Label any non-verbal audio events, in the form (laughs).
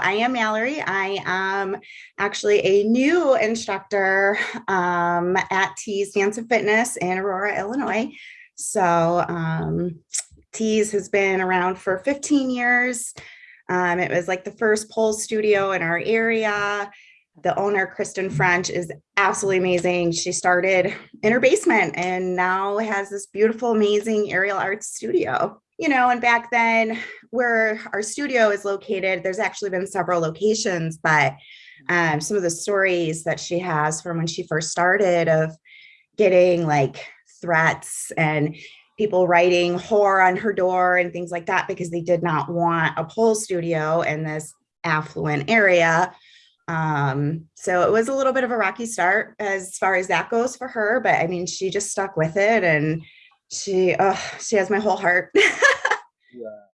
I am Mallory. I am actually a new instructor um, at Tees Dance and Fitness in Aurora, Illinois. So um, Tees has been around for 15 years. Um, it was like the first pole studio in our area. The owner, Kristen French, is absolutely amazing. She started in her basement and now has this beautiful, amazing aerial arts studio you know, and back then where our studio is located, there's actually been several locations, but um, some of the stories that she has from when she first started of getting like threats and people writing horror on her door and things like that because they did not want a pole studio in this affluent area. Um, so it was a little bit of a rocky start as far as that goes for her, but I mean, she just stuck with it and she, oh, she has my whole heart. (laughs) yeah